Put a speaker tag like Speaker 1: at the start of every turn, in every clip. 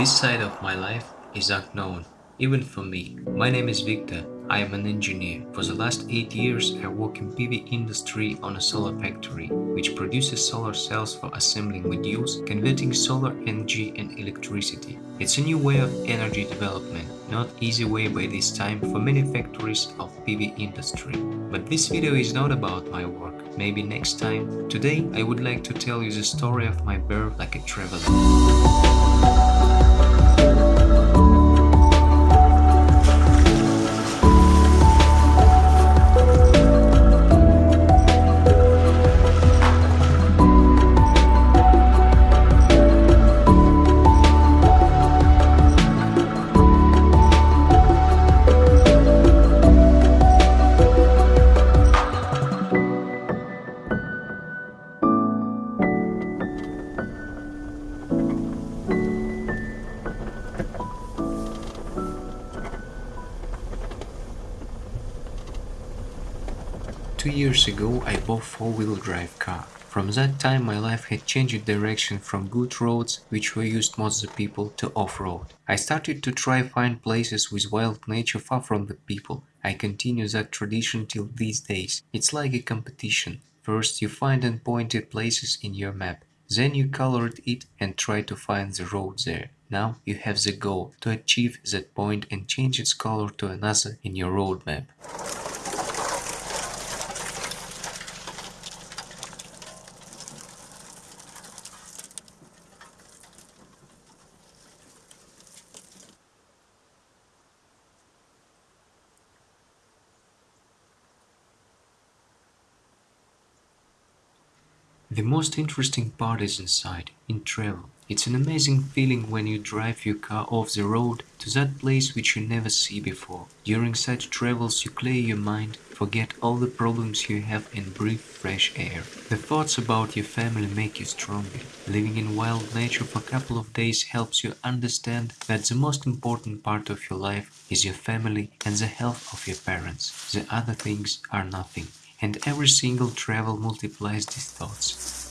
Speaker 1: This side of my life is unknown, even for me. My name is Victor. I am an engineer. For the last 8 years I work in PV industry on a solar factory, which produces solar cells for assembling modules, converting solar energy and electricity. It's a new way of energy development, not easy way by this time for many factories of PV industry. But this video is not about my work, maybe next time. Today I would like to tell you the story of my birth like a traveler. Two years ago I bought 4-wheel drive car. From that time my life had changed direction from good roads, which were used most the people, to off-road. I started to try find places with wild nature far from the people. I continue that tradition till these days. It's like a competition. First you find unpointed places in your map. Then you colored it and try to find the road there. Now you have the goal to achieve that point and change its color to another in your road The most interesting part is inside, in travel. It's an amazing feeling when you drive your car off the road to that place which you never see before. During such travels you clear your mind, forget all the problems you have and breathe fresh air. The thoughts about your family make you stronger. Living in wild nature for a couple of days helps you understand that the most important part of your life is your family and the health of your parents. The other things are nothing and every single travel multiplies these thoughts.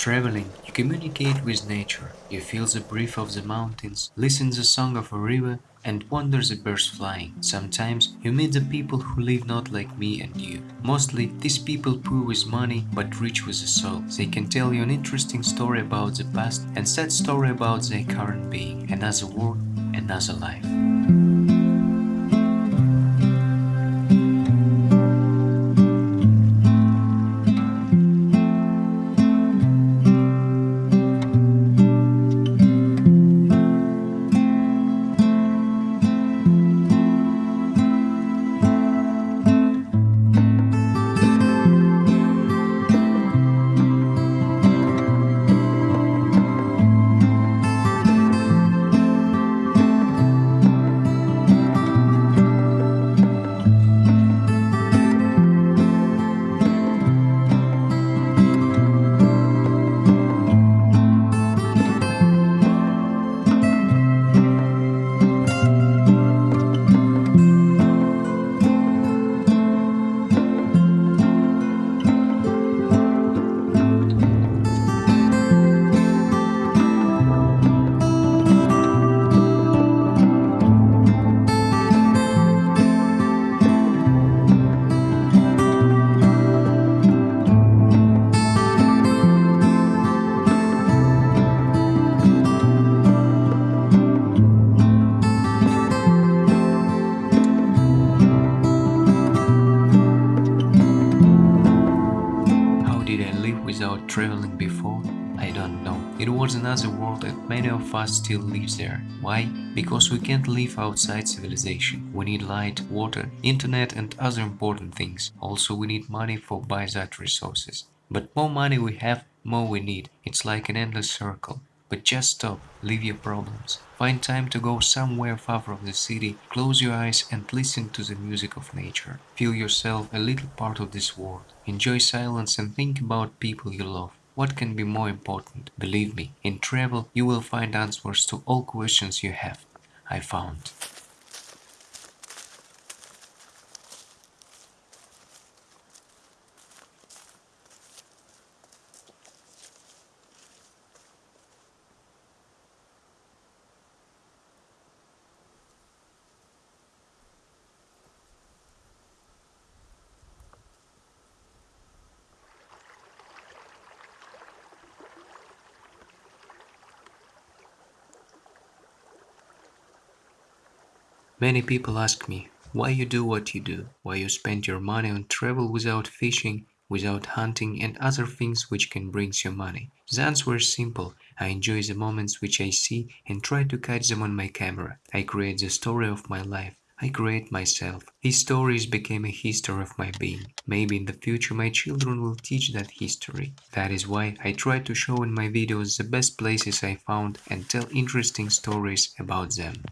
Speaker 1: Traveling, you communicate with nature, you feel the breath of the mountains, listen the song of a river and wonder the birds flying. Sometimes you meet the people who live not like me and you. Mostly these people poor with money but rich with the soul. They can tell you an interesting story about the past and sad story about their current being. Another world, another life. Traveling before? I don't know. It was another world and many of us still live there. Why? Because we can't live outside civilization. We need light, water, internet and other important things. Also we need money for buy that resources. But more money we have, more we need. It's like an endless circle. But just stop, leave your problems. Find time to go somewhere far from the city, close your eyes and listen to the music of nature. Feel yourself a little part of this world. Enjoy silence and think about people you love. What can be more important? Believe me, in travel you will find answers to all questions you have. I found. Many people ask me why you do what you do, why you spend your money on travel without fishing, without hunting and other things which can bring you money. The answer is simple. I enjoy the moments which I see and try to catch them on my camera. I create the story of my life. I create myself. These stories became a history of my being. Maybe in the future my children will teach that history. That is why I try to show in my videos the best places I found and tell interesting stories about them.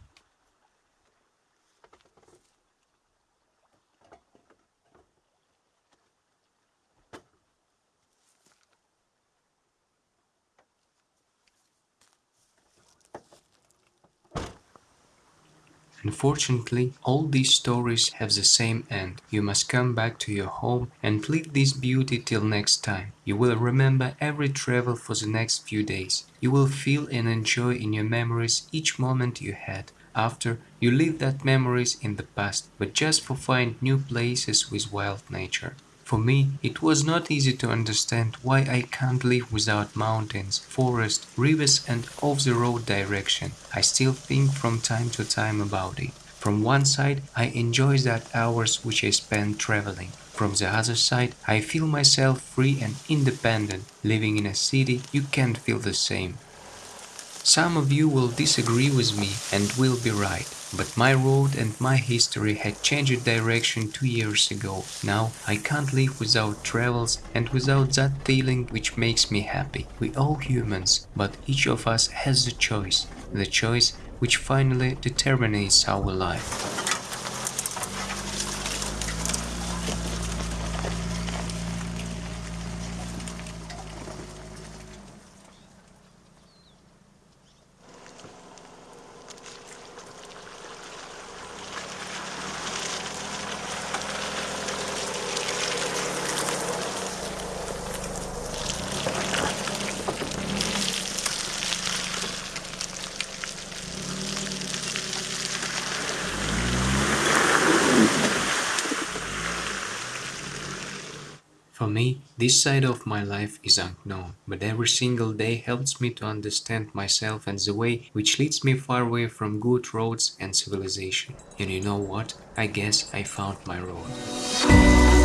Speaker 1: Unfortunately, all these stories have the same end. You must come back to your home and leave this beauty till next time. You will remember every travel for the next few days. You will feel and enjoy in your memories each moment you had. After, you leave that memories in the past, but just for find new places with wild nature. For me, it was not easy to understand why I can't live without mountains, forests, rivers and off-the-road direction. I still think from time to time about it. From one side, I enjoy that hours which I spend traveling. From the other side, I feel myself free and independent. Living in a city, you can't feel the same. Some of you will disagree with me and will be right. But my road and my history had changed direction two years ago. Now I can't live without travels and without that feeling which makes me happy. We all humans, but each of us has the choice. The choice which finally determines our life. Me, this side of my life is unknown, but every single day helps me to understand myself and the way which leads me far away from good roads and civilization. And you know what? I guess I found my road.